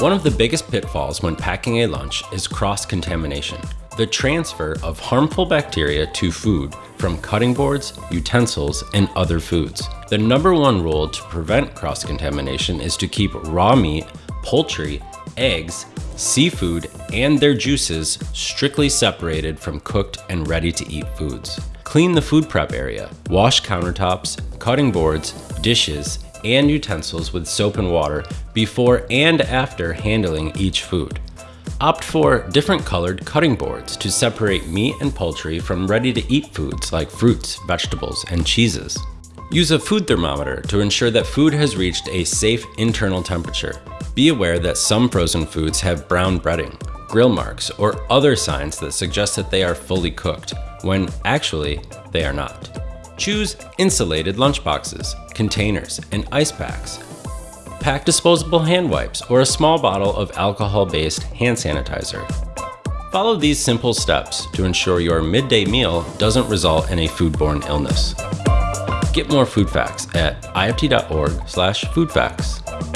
One of the biggest pitfalls when packing a lunch is cross-contamination, the transfer of harmful bacteria to food from cutting boards, utensils, and other foods. The number one rule to prevent cross-contamination is to keep raw meat, poultry, eggs, seafood, and their juices strictly separated from cooked and ready to eat foods. Clean the food prep area. Wash countertops, cutting boards, dishes, and utensils with soap and water before and after handling each food. Opt for different colored cutting boards to separate meat and poultry from ready to eat foods like fruits, vegetables, and cheeses. Use a food thermometer to ensure that food has reached a safe internal temperature. Be aware that some frozen foods have brown breading, grill marks, or other signs that suggest that they are fully cooked, when actually they are not. Choose insulated lunchboxes, containers, and ice packs. Pack disposable hand wipes or a small bottle of alcohol-based hand sanitizer. Follow these simple steps to ensure your midday meal doesn't result in a foodborne illness. Get more food facts at ift.org slash foodfacts.